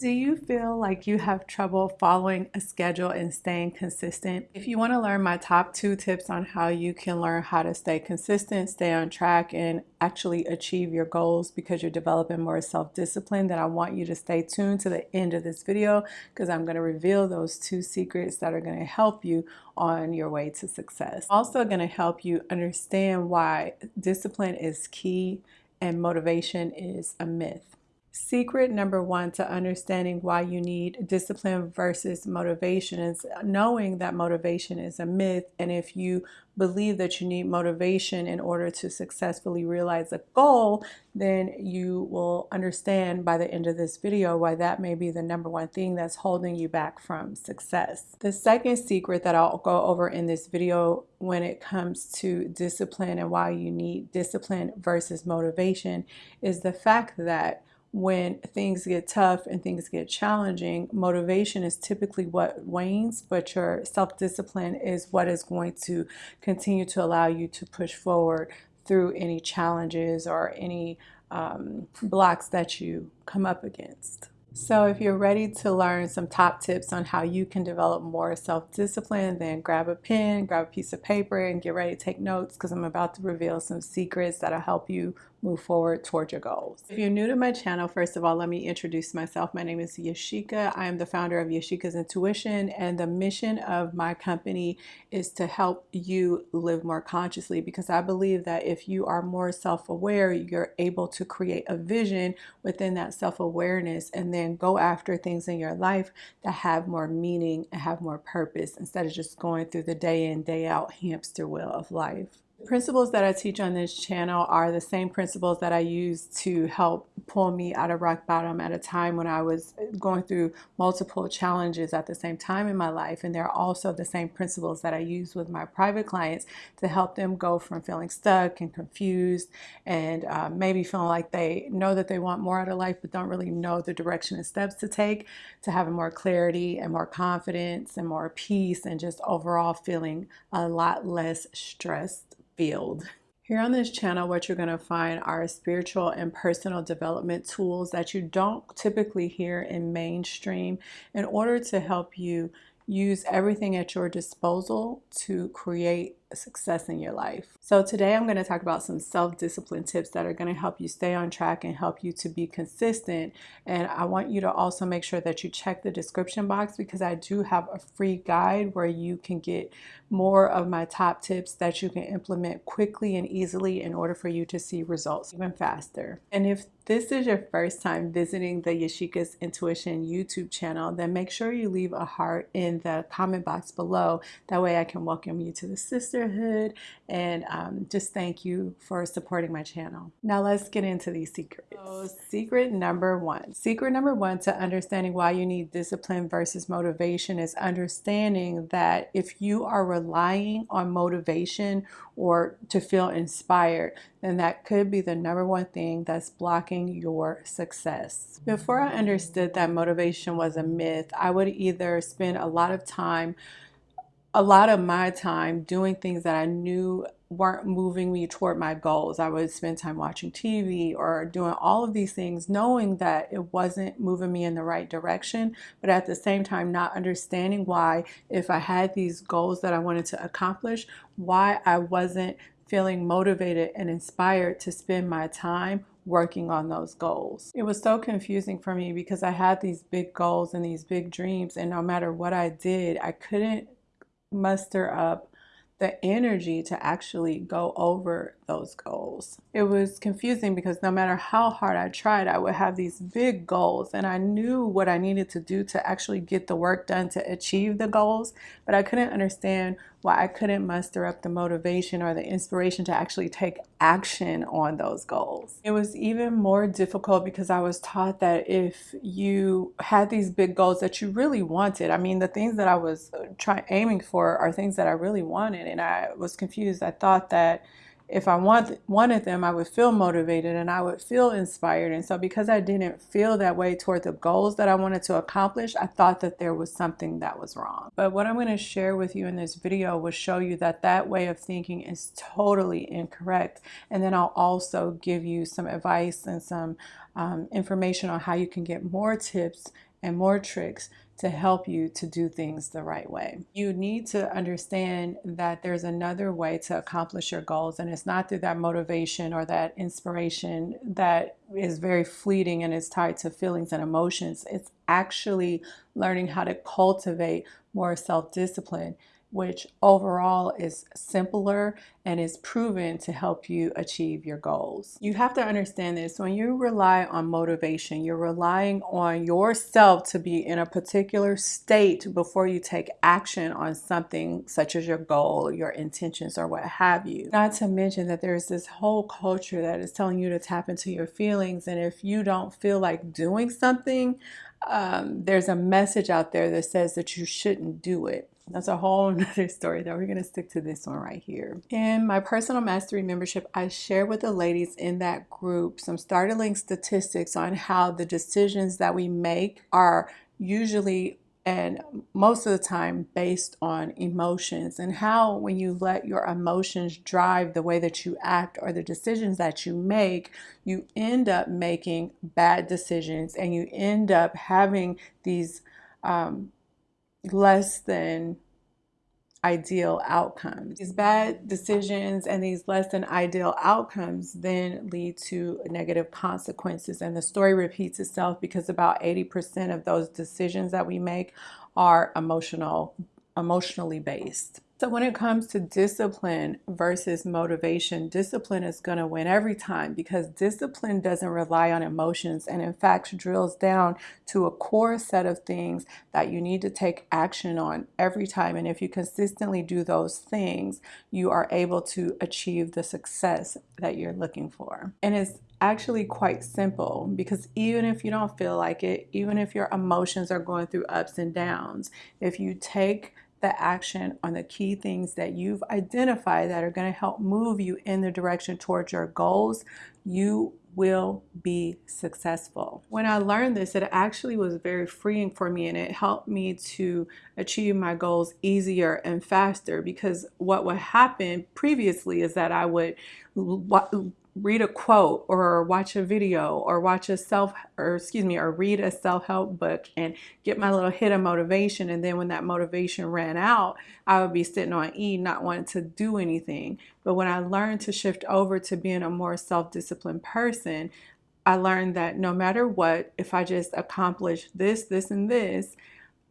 Do you feel like you have trouble following a schedule and staying consistent? If you want to learn my top two tips on how you can learn how to stay consistent, stay on track, and actually achieve your goals because you're developing more self-discipline, then I want you to stay tuned to the end of this video because I'm going to reveal those two secrets that are going to help you on your way to success. Also going to help you understand why discipline is key and motivation is a myth. Secret number one to understanding why you need discipline versus motivation is knowing that motivation is a myth. And if you believe that you need motivation in order to successfully realize a goal, then you will understand by the end of this video why that may be the number one thing that's holding you back from success. The second secret that I'll go over in this video when it comes to discipline and why you need discipline versus motivation is the fact that when things get tough and things get challenging, motivation is typically what wanes, but your self-discipline is what is going to continue to allow you to push forward through any challenges or any um, blocks that you come up against. So if you're ready to learn some top tips on how you can develop more self-discipline, then grab a pen, grab a piece of paper, and get ready to take notes because I'm about to reveal some secrets that'll help you move forward towards your goals. If you're new to my channel, first of all, let me introduce myself. My name is Yashika. I am the founder of Yashika's Intuition, and the mission of my company is to help you live more consciously because I believe that if you are more self-aware, you're able to create a vision within that self-awareness and then go after things in your life that have more meaning and have more purpose instead of just going through the day in, day out hamster wheel of life. Principles that I teach on this channel are the same principles that I use to help pull me out of rock bottom at a time when I was going through multiple challenges at the same time in my life. And they're also the same principles that I use with my private clients to help them go from feeling stuck and confused and uh, maybe feeling like they know that they want more out of life but don't really know the direction and steps to take to having more clarity and more confidence and more peace and just overall feeling a lot less stressed field. Here on this channel, what you're going to find are spiritual and personal development tools that you don't typically hear in mainstream in order to help you use everything at your disposal to create success in your life. So today I'm going to talk about some self-discipline tips that are going to help you stay on track and help you to be consistent. And I want you to also make sure that you check the description box because I do have a free guide where you can get more of my top tips that you can implement quickly and easily in order for you to see results even faster. And if this is your first time visiting the Yashika's Intuition YouTube channel, then make sure you leave a heart in the comment box below. That way I can welcome you to the sister sisterhood and um, just thank you for supporting my channel. Now let's get into these secrets. So secret number one. Secret number one to understanding why you need discipline versus motivation is understanding that if you are relying on motivation or to feel inspired, then that could be the number one thing that's blocking your success. Before I understood that motivation was a myth, I would either spend a lot of time a lot of my time doing things that I knew weren't moving me toward my goals. I would spend time watching TV or doing all of these things knowing that it wasn't moving me in the right direction, but at the same time not understanding why if I had these goals that I wanted to accomplish, why I wasn't feeling motivated and inspired to spend my time working on those goals. It was so confusing for me because I had these big goals and these big dreams and no matter what I did, I couldn't muster up the energy to actually go over those goals. It was confusing because no matter how hard I tried, I would have these big goals and I knew what I needed to do to actually get the work done to achieve the goals, but I couldn't understand why I couldn't muster up the motivation or the inspiration to actually take action on those goals. It was even more difficult because I was taught that if you had these big goals that you really wanted, I mean, the things that I was uh, trying aiming for are things that I really wanted and I was confused. I thought that if I want, wanted them, I would feel motivated and I would feel inspired. And so because I didn't feel that way toward the goals that I wanted to accomplish, I thought that there was something that was wrong. But what I'm going to share with you in this video will show you that that way of thinking is totally incorrect. And then I'll also give you some advice and some um, information on how you can get more tips and more tricks to help you to do things the right way. You need to understand that there's another way to accomplish your goals, and it's not through that motivation or that inspiration that is very fleeting and is tied to feelings and emotions. It's actually learning how to cultivate more self discipline which overall is simpler and is proven to help you achieve your goals. You have to understand this when you rely on motivation, you're relying on yourself to be in a particular state before you take action on something such as your goal, your intentions, or what have you. Not to mention that there's this whole culture that is telling you to tap into your feelings, and if you don't feel like doing something, um, there's a message out there that says that you shouldn't do it. That's a whole nother story that We're going to stick to this one right here. In my personal mastery membership, I share with the ladies in that group some startling statistics on how the decisions that we make are usually and most of the time based on emotions and how when you let your emotions drive the way that you act or the decisions that you make you end up making bad decisions and you end up having these um, less than ideal outcomes. These bad decisions and these less than ideal outcomes then lead to negative consequences. And the story repeats itself because about 80% of those decisions that we make are emotional, emotionally based. So when it comes to discipline versus motivation, discipline is going to win every time because discipline doesn't rely on emotions and in fact drills down to a core set of things that you need to take action on every time. And if you consistently do those things, you are able to achieve the success that you're looking for. And it's actually quite simple because even if you don't feel like it, even if your emotions are going through ups and downs, if you take the action on the key things that you've identified that are going to help move you in the direction towards your goals, you will be successful. When I learned this, it actually was very freeing for me and it helped me to achieve my goals easier and faster because what would happen previously is that I would read a quote or watch a video or watch a self or excuse me or read a self-help book and get my little hit of motivation. And then when that motivation ran out I would be sitting on E not wanting to do anything. But when I learned to shift over to being a more self-disciplined person I learned that no matter what if I just accomplish this this and this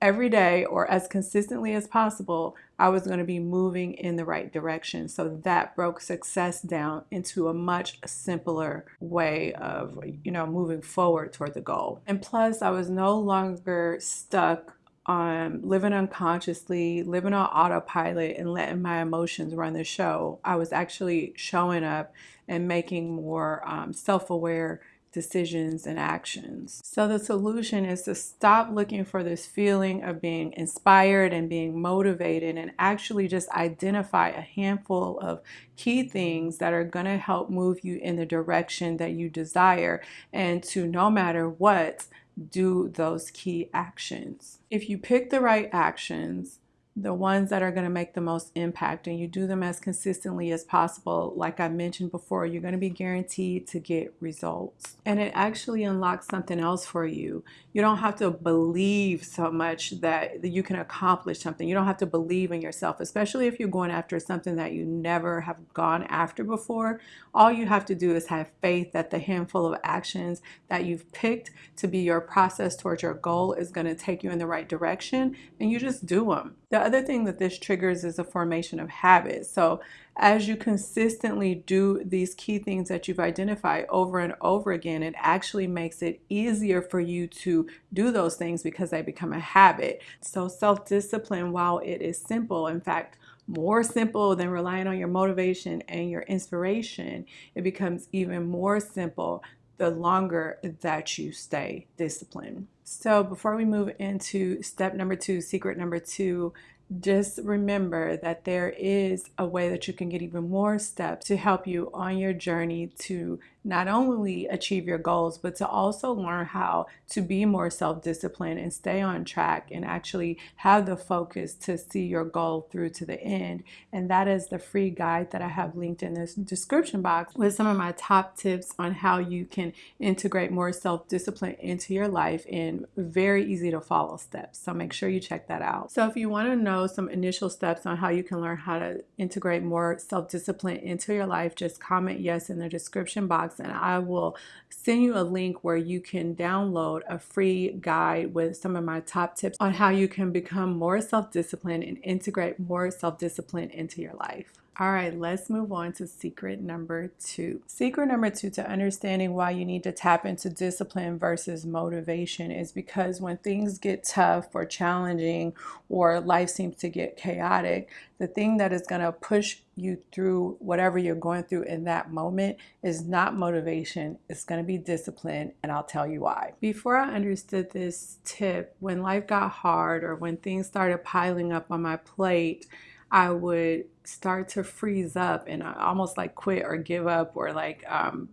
every day or as consistently as possible, I was going to be moving in the right direction. So that broke success down into a much simpler way of, you know, moving forward toward the goal. And plus, I was no longer stuck on living unconsciously, living on autopilot, and letting my emotions run the show. I was actually showing up and making more um, self aware decisions and actions. So the solution is to stop looking for this feeling of being inspired and being motivated and actually just identify a handful of key things that are going to help move you in the direction that you desire and to no matter what do those key actions. If you pick the right actions, the ones that are going to make the most impact and you do them as consistently as possible. Like I mentioned before you're going to be guaranteed to get results. And it actually unlocks something else for you. You don't have to believe so much that you can accomplish something. You don't have to believe in yourself especially if you're going after something that you never have gone after before. All you have to do is have faith that the handful of actions that you've picked to be your process towards your goal is going to take you in the right direction and you just do them the other thing that this triggers is a formation of habits. So as you consistently do these key things that you've identified over and over again, it actually makes it easier for you to do those things because they become a habit. So self-discipline, while it is simple, in fact, more simple than relying on your motivation and your inspiration, it becomes even more simple the longer that you stay disciplined. So before we move into step number two, secret number two, just remember that there is a way that you can get even more steps to help you on your journey to not only achieve your goals, but to also learn how to be more self disciplined and stay on track and actually have the focus to see your goal through to the end. And that is the free guide that I have linked in this description box with some of my top tips on how you can integrate more self discipline into your life in very easy to follow steps. So make sure you check that out. So if you want to know some initial steps on how you can learn how to integrate more self discipline into your life, just comment yes in the description box and I will send you a link where you can download a free guide with some of my top tips on how you can become more self disciplined and integrate more self discipline into your life. All right, let's move on to secret number two. Secret number two to understanding why you need to tap into discipline versus motivation is because when things get tough or challenging or life seems to get chaotic, the thing that is going to push you through whatever you're going through in that moment is not motivation, it's going to be discipline, and I'll tell you why. Before I understood this tip, when life got hard or when things started piling up on my plate, I would start to freeze up and almost like quit or give up or like um,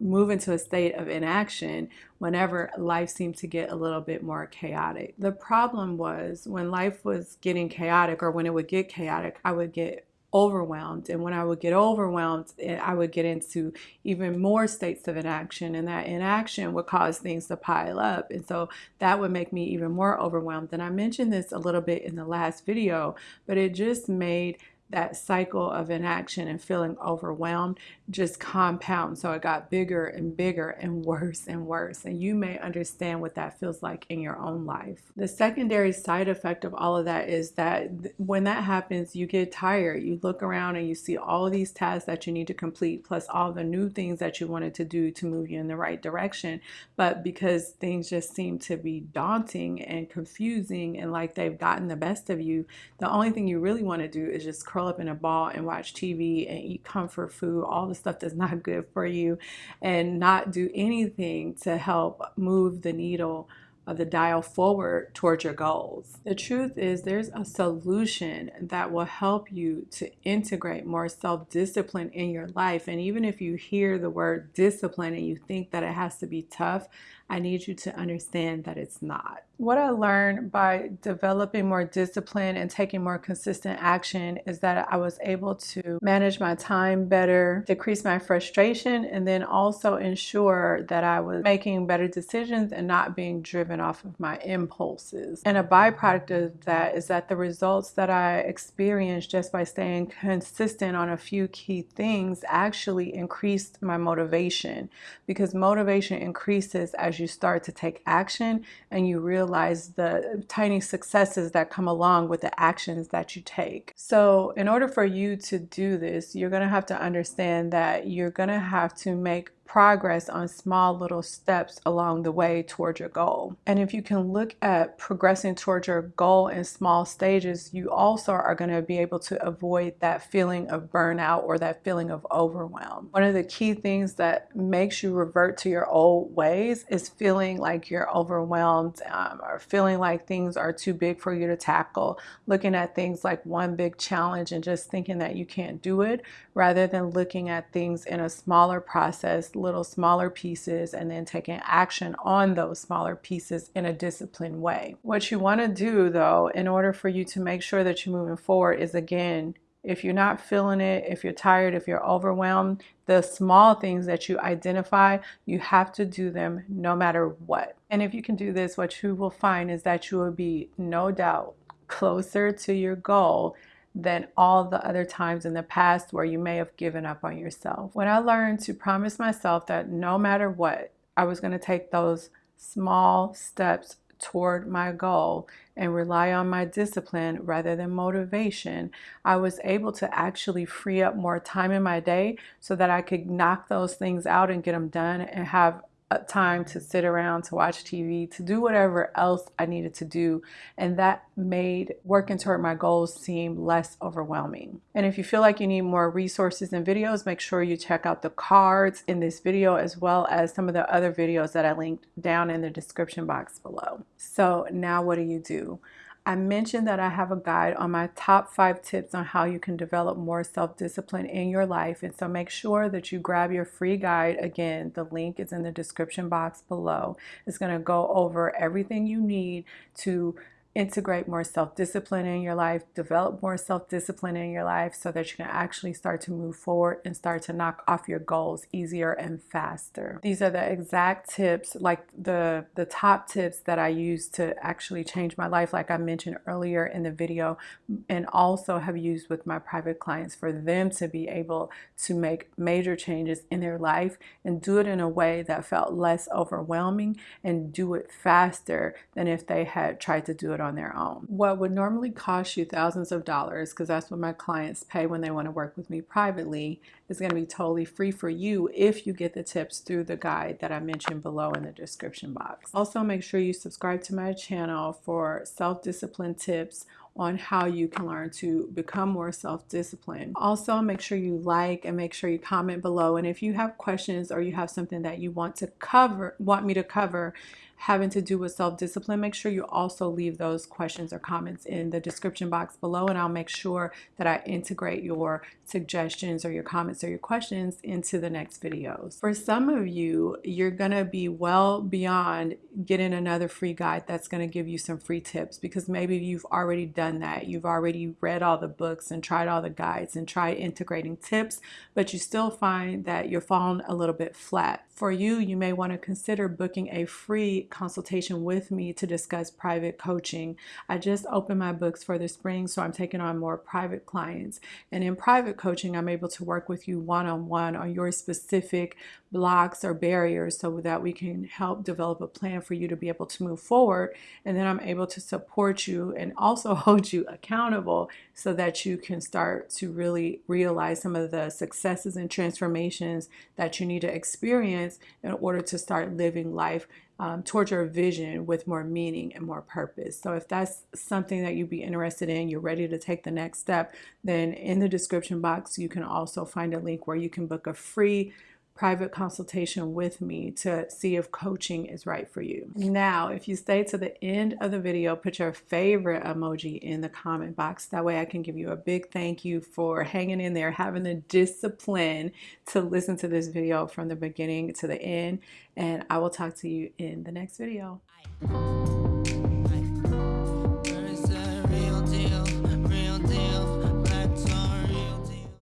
move into a state of inaction whenever life seemed to get a little bit more chaotic. The problem was when life was getting chaotic or when it would get chaotic, I would get overwhelmed. And when I would get overwhelmed, eh, I would get into even more states of inaction, and that inaction would cause things to pile up. And so that would make me even more overwhelmed. And I mentioned this a little bit in the last video, but it just made that cycle of inaction and feeling overwhelmed just compound. So it got bigger and bigger and worse and worse. And you may understand what that feels like in your own life. The secondary side effect of all of that is that when that happens, you get tired. You look around and you see all these tasks that you need to complete, plus all the new things that you wanted to do to move you in the right direction. But because things just seem to be daunting and confusing and like they've gotten the best of you, the only thing you really want to do is just curl up in a ball and watch TV and eat comfort food, all the stuff that's not good for you, and not do anything to help move the needle of the dial forward towards your goals. The truth is, there's a solution that will help you to integrate more self discipline in your life. And even if you hear the word discipline and you think that it has to be tough, I need you to understand that it's not. What I learned by developing more discipline and taking more consistent action is that I was able to manage my time better, decrease my frustration, and then also ensure that I was making better decisions and not being driven off of my impulses. And a byproduct of that is that the results that I experienced just by staying consistent on a few key things actually increased my motivation because motivation increases as you start to take action and you realize the tiny successes that come along with the actions that you take. So, in order for you to do this, you're going to have to understand that you're going to have to make progress on small little steps along the way towards your goal. And if you can look at progressing towards your goal in small stages, you also are going to be able to avoid that feeling of burnout or that feeling of overwhelm. One of the key things that makes you revert to your old ways is feeling like you're overwhelmed um, or feeling like things are too big for you to tackle, looking at things like one big challenge and just thinking that you can't do it rather than looking at things in a smaller process little smaller pieces and then taking action on those smaller pieces in a disciplined way. What you want to do though, in order for you to make sure that you're moving forward, is again, if you're not feeling it, if you're tired, if you're overwhelmed, the small things that you identify, you have to do them no matter what. And if you can do this, what you will find is that you will be no doubt closer to your goal than all the other times in the past where you may have given up on yourself. When I learned to promise myself that no matter what, I was going to take those small steps toward my goal and rely on my discipline rather than motivation, I was able to actually free up more time in my day so that I could knock those things out and get them done and have time to sit around, to watch TV, to do whatever else I needed to do. And that made working toward my goals seem less overwhelming. And if you feel like you need more resources and videos, make sure you check out the cards in this video as well as some of the other videos that I linked down in the description box below. So now what do you do? I mentioned that I have a guide on my top five tips on how you can develop more self-discipline in your life. And so make sure that you grab your free guide. Again, the link is in the description box below. It's going to go over everything you need to integrate more self-discipline in your life, develop more self-discipline in your life so that you can actually start to move forward and start to knock off your goals easier and faster. These are the exact tips, like the, the top tips that I use to actually change my life, like I mentioned earlier in the video, and also have used with my private clients for them to be able to make major changes in their life and do it in a way that felt less overwhelming and do it faster than if they had tried to do it on their own. What would normally cost you thousands of dollars, because that's what my clients pay when they want to work with me privately, is going to be totally free for you if you get the tips through the guide that I mentioned below in the description box. Also, make sure you subscribe to my channel for self-discipline tips on how you can learn to become more self-disciplined. Also, make sure you like and make sure you comment below. And if you have questions or you have something that you want to cover, want me to cover, having to do with self-discipline, make sure you also leave those questions or comments in the description box below and I'll make sure that I integrate your suggestions or your comments or your questions into the next videos. For some of you, you're gonna be well beyond getting another free guide that's gonna give you some free tips because maybe you've already done that. You've already read all the books and tried all the guides and tried integrating tips, but you still find that you're falling a little bit flat. For you, you may wanna consider booking a free consultation with me to discuss private coaching. I just opened my books for the spring, so I'm taking on more private clients. And in private coaching, I'm able to work with you one-on-one -on, your specific blocks or barriers so that we can help develop a plan for you to be able to move forward. And then I'm able to support you and also hold you accountable so that you can start to really realize some of the successes and transformations that you need to experience in order to start living life um, towards your vision with more meaning and more purpose. So if that's something that you'd be interested in, you're ready to take the next step, then in the description box, you can also find a link where you can book a free private consultation with me to see if coaching is right for you. Now, if you stay to the end of the video, put your favorite emoji in the comment box. That way I can give you a big thank you for hanging in there, having the discipline to listen to this video from the beginning to the end. And I will talk to you in the next video. Bye.